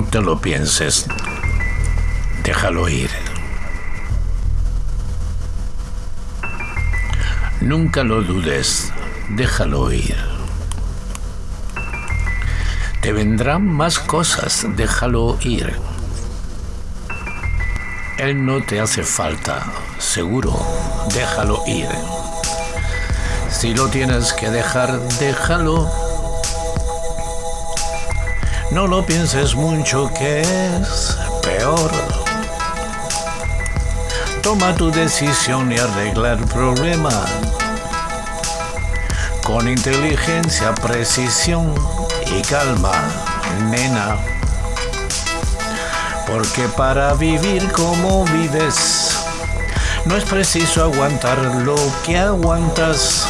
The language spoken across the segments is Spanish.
te lo pienses. Déjalo ir. Nunca lo dudes. Déjalo ir. Te vendrán más cosas. Déjalo ir. Él no te hace falta. Seguro. Déjalo ir. Si lo tienes que dejar, déjalo. No lo pienses mucho que es peor. Toma tu decisión y arregla el problema. Con inteligencia, precisión y calma, nena. Porque para vivir como vives, no es preciso aguantar lo que aguantas.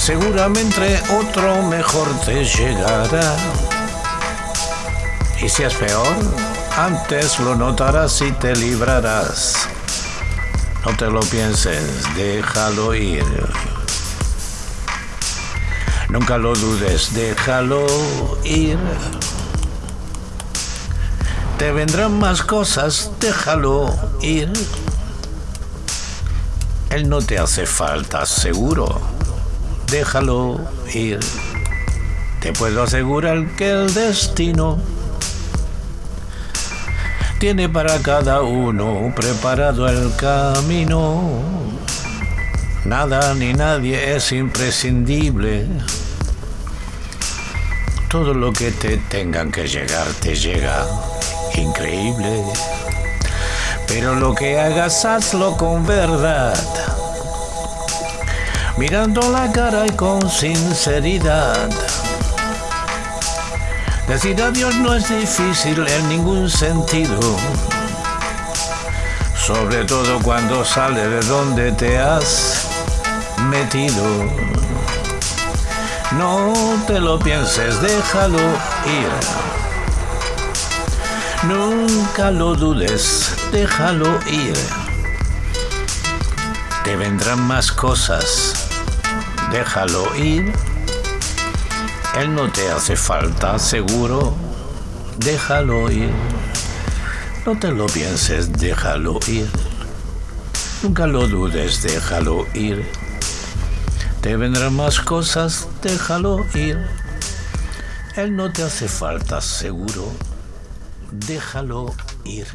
Seguramente otro mejor te llegará. Y si es peor, antes lo notarás y te librarás. No te lo pienses, déjalo ir. Nunca lo dudes, déjalo ir. Te vendrán más cosas, déjalo ir. Él no te hace falta, seguro. Déjalo ir. Te puedo asegurar que el destino tiene para cada uno preparado el camino. Nada ni nadie es imprescindible. Todo lo que te tengan que llegar te llega. Increíble. Pero lo que hagas, hazlo con verdad. Mirando la cara y con sinceridad. Decir adiós no es difícil en ningún sentido. Sobre todo cuando sale de donde te has metido. No te lo pienses, déjalo ir. Nunca lo dudes, déjalo ir. Te vendrán más cosas, déjalo ir. Él no te hace falta, seguro, déjalo ir. No te lo pienses, déjalo ir. Nunca lo dudes, déjalo ir. Te vendrán más cosas, déjalo ir. Él no te hace falta, seguro. Déjalo ir.